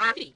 happy.